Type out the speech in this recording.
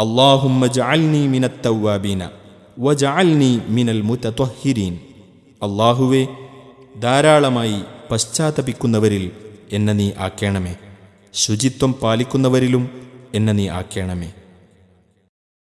اللهم اجعلني من التوابين وجعلني من المتطهرين അള്ളാഹുവെ ധാരാളമായി പശ്ചാത്തപിക്കുന്നവരിൽ എന്നെ നീ ആക്കേണമേ. ശുചിത്വം പാലിക്കുന്നവരിലും എന്നെ നീ ആക്കേണമേ.